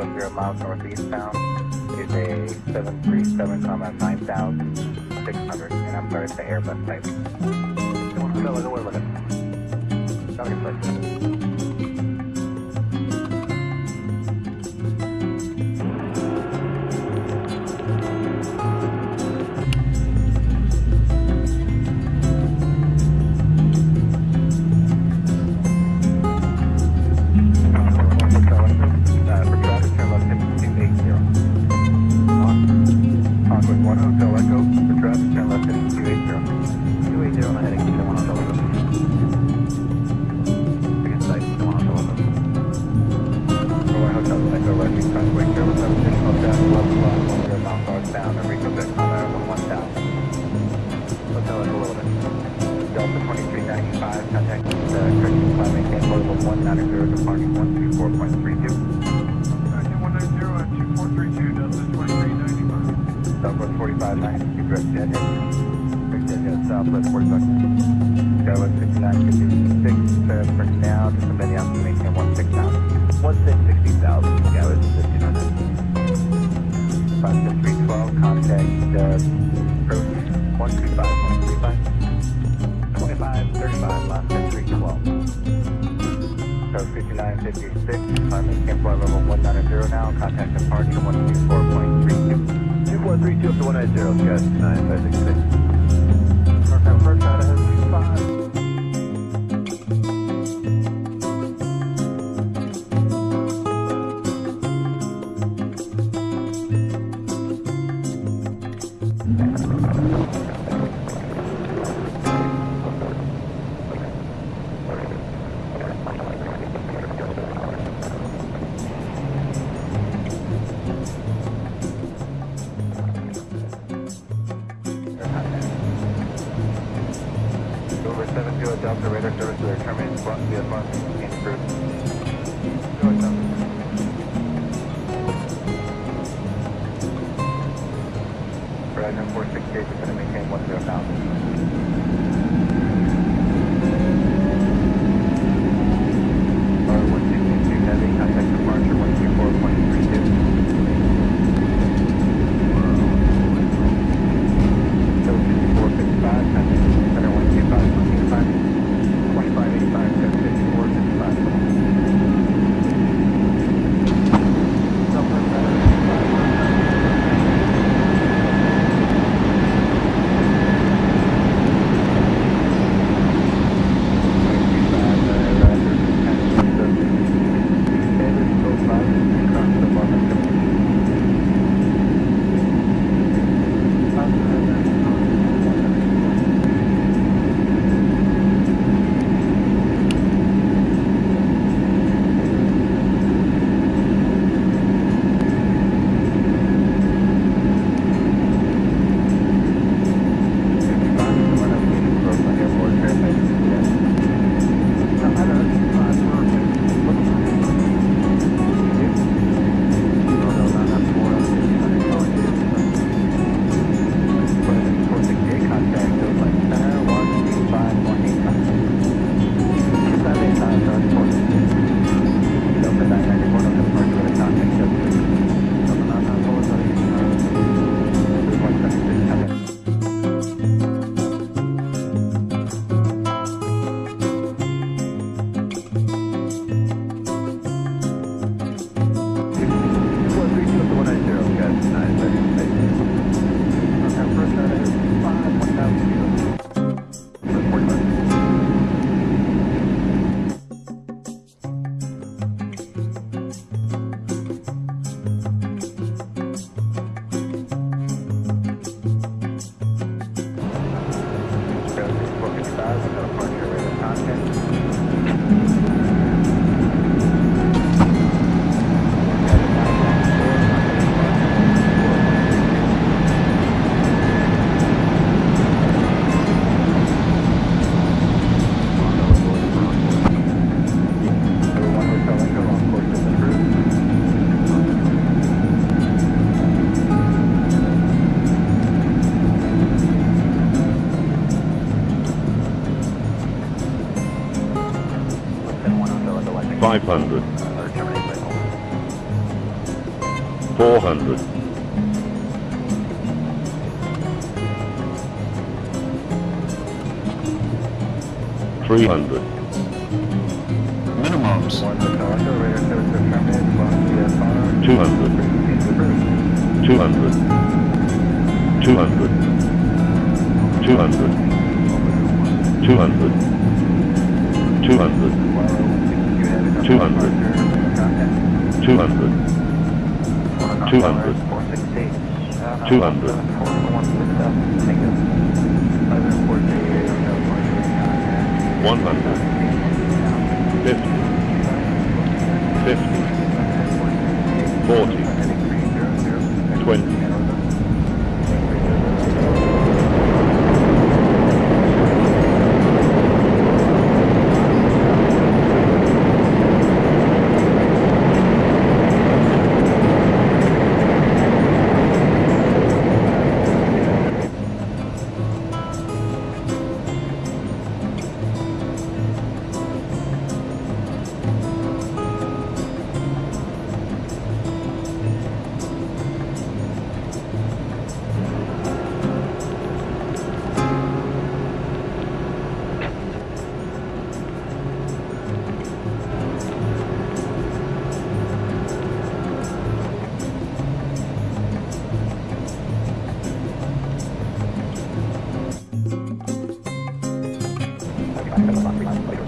11 o'clock, 10 miles northeast bound. Is a 737, comma 9,600. And I'm sorry, it's the Airbus type. 1 Hotel Echo, we're looking. Got your place. 45, 92, direct jet head. Direct jet head, Southwest 45. Skywest 69, 56, uh, for now, I'm to maintain 16,000. 1660,000, Skywest 59. 56312, contact, uh, approach 125, 135. 25, 35, last 312. So 5956, climb maintain flight level 190 now, contact departure 124.32. 2432 up to 190, Scott 9566. 70 Delta radar service to terminates block via farm and cruise. Go Delta. 468 is going to 400, 300, Minimums. One hotel echo, radar service to terminate, one. VFR. 200, Frequency approved. 200, 200, 200, 200, 200, One oh, you have enough 200. departure, contact. 200, One 200. Four sixty. Uh, 200. Four one six seven, thank you. Eleven four three eight, hotel contact. 100, 50, 50, 40, 20, はい。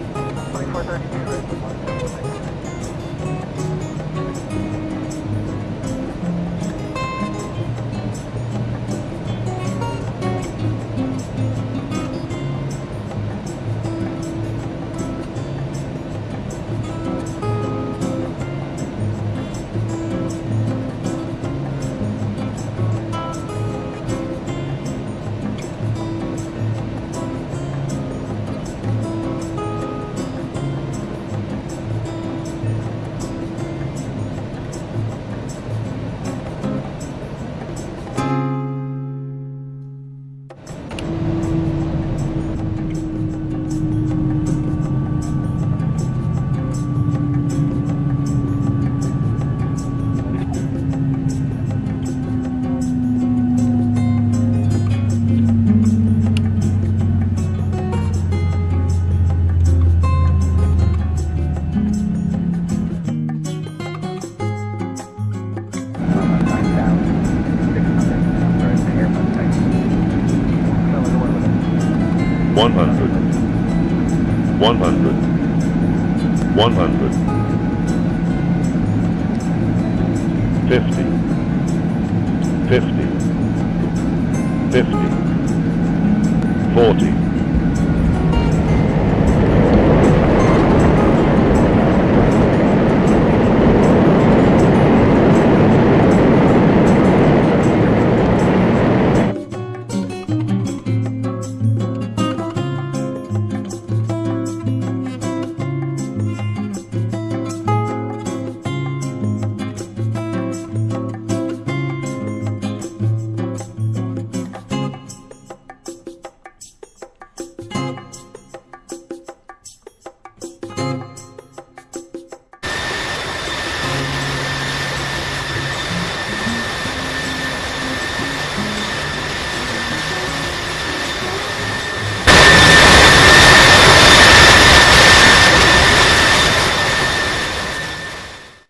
100 100 100 50 50 50 40